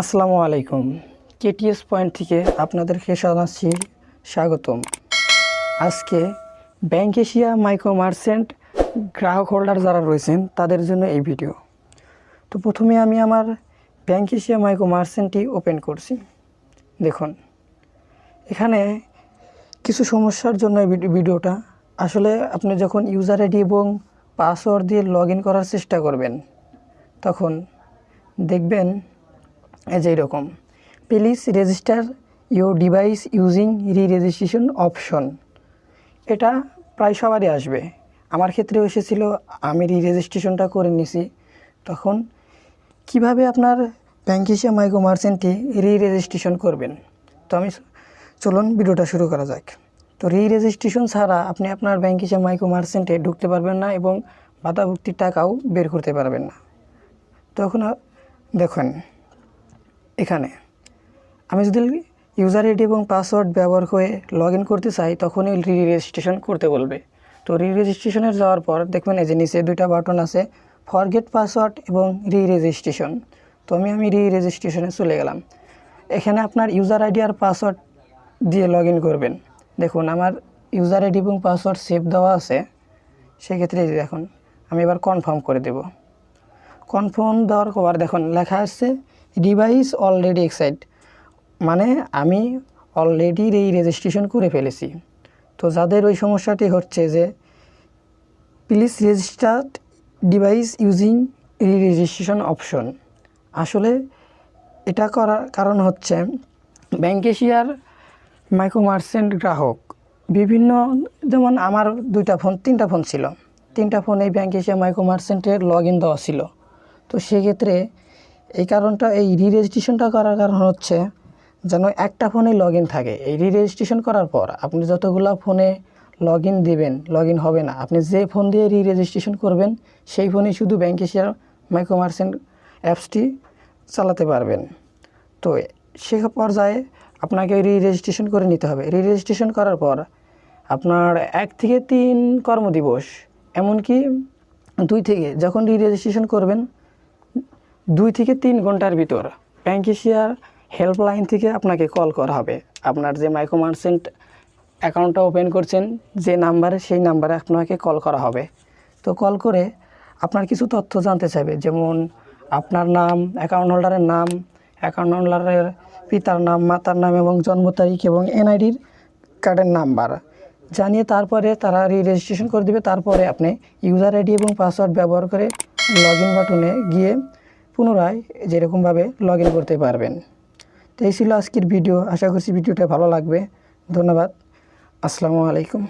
আসসালামু আলাইকুম। KTS point থেকে আপনাদেরকে জানাচ্ছি স্বাগতম। আজকে ব্যাংক এশিয়া মাইক্রো মার্চেন্ট গ্রাহক হোল্ডার যারা রয়েছেন, তাদের জন্য এই ভিডিও। তো প্রথমে আমি আমার ব্যাংক এশিয়া মাইক্রো মার্চেন্টটি ওপেন করছি। দেখুন, এখানে কিছু সমস্যার জন্য এই ভিডিওটা। আসলে আপনি যখন ইউজার আইডি এবং পাসওয়ার্ড দিয়ে লগ করার চেষ্টা করবেন, তখন দেখবেন এই যে এরকম। Please register your device using re registration option এটা প্রায় সবারই আসবে। আমার ক্ষেত্রেও এসেছিল, আমি রি রেজিস্ট্রেশনটা করে নিছি। তখন কীভাবে আপনার ব্যাংক এশিয়া মাইক্রো মার্চেন্টটি রি রেজিস্ট্রেশন করবেন? তো আমি চলুন ভিডিওটা শুরু করা যাক। তো রি রেজিস্ট্রেশন ছাড়া আপনি আপনার ব্যাংক এশিয়া মাইক্রো মার্চেন্টে ঢুকতে পারবেন না এবং বাধাভুক্তির টাকাও বের করতে পারবেন না। তখন দেখুন এখানে। আমি যদি ইউজার আইডি এবং পাসওয়ার্ড ব্যবহার করে লগ ইন করতে চাই, তখনই রি রেজিস্ট্রেশন করতে বলবে। তো রি রেজিস্ট্রেশনে যাওয়ার পর দেখবেন এই যে নিচে দুইটা বাটন আছে ফরগেট পাসওয়ার্ড এবং রি রেজিস্ট্রেশন তো আমি আমি রি রেজিস্ট্রেশনে চলে গেলাম। এখানে আপনার ইউজার আইডি আর পাসওয়ার্ড দিয়ে লগ করবেন। দেখুন, আমার ইউজার আইডি এবং পাসওয়ার্ড সেভ দেওয়া আছে। সেক্ষেত্রে দেখুন, আমি এবার কনফার্ম করে দেবো। কনফার্ম দেওয়ার পর দেখুন, লেখা আসছে ডিভাইস অলরেডি এক্সাইট মানে আমি অলরেডি এই রেজিস্ট্রেশন করে ফেলেছি। তো যাদের ওই সমস্যাটি হচ্ছে যে please registered device using re registration option আসলে এটা করার কারণ হচ্ছে ব্যাংক এশিয়ার মাইক্রো মার্চেন্ট গ্রাহক, বিভিন্ন যেমন আমার দুইটা ফোন তিনটা ফোন ছিল। তিনটা ফোন এই ব্যাংক এশিয়া মাইক্রো মার্চেন্টের লগ ইন দেওয়া ছিল। তো সেক্ষেত্রে এই কারণটা এই রি রেজিস্ট্রেশনটা করার কারণ হচ্ছে যেন একটা ফোনে লগ থাকে। এই রি রেজিস্ট্রেশন করার পর আপনি যতগুলো ফোনে লগ ইন দেবেন লগ ইন হবে না, আপনি যে ফোন দিয়ে রি রেজিস্ট্রেশন করবেন, সেই ফোনে শুধু ব্যাংক এশিয়ার মাইক্রো মার্চেন্ট অ্যাপসটি চালাতে পারবেন। তো সে পর্যায়ে আপনাকে রি রেজিস্ট্রেশন করে নিতে হবে। রি রেজিস্ট্রেশন করার পর আপনার এক থেকে তিন কর্মদিবস, এমনকি দুই থেকে, যখন রি রেজিস্ট্রেশন করবেন দুই থেকে তিন ঘণ্টার ভিতর ব্যাংক এশিয়ার হেল্পলাইন থেকে আপনাকে কল করা হবে। আপনার যে মাইক্রো মার্চেন্ট অ্যাকাউন্টটা ওপেন করছেন, যে নাম্বারে সেই নাম্বারে আপনাকে কল করা হবে। তো কল করে আপনার কিছু তথ্য জানতে চাইবে, যেমন আপনার নাম, অ্যাকাউন্ট হোল্ডারের নাম, অ্যাকাউন্ট হোল্ডারের পিতার নাম, মাতার নাম এবং জন্ম তারিখ এবং এনআইডির কার্ডের নাম্বার। জানিয়ে তারপরে তারা রি রেজিস্ট্রেশন করে দেবে। তারপরে আপনি ইউজার আইডি এবং পাসওয়ার্ড ব্যবহার করে লগ ইন বাটনে গিয়ে পুনরায় যেরকমভাবে লগ ইন করতে পারবেন। তো এই ছিল আজকের ভিডিও আশা করছি ভিডিওটা ভালো লাগবে। ধন্যবাদ। আসসালামু আলাইকুম।